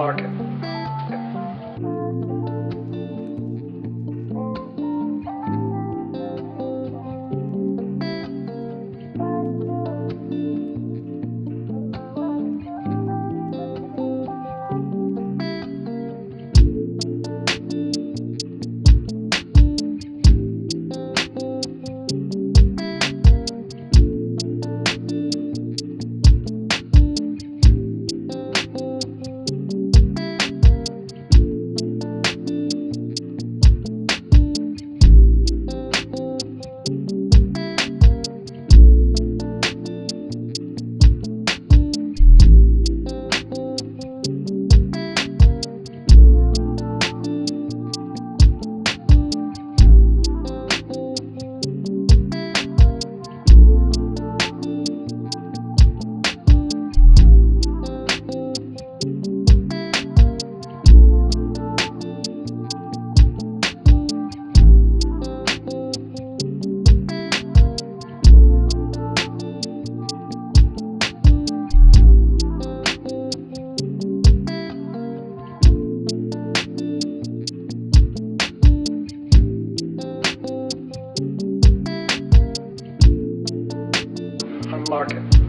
market. market.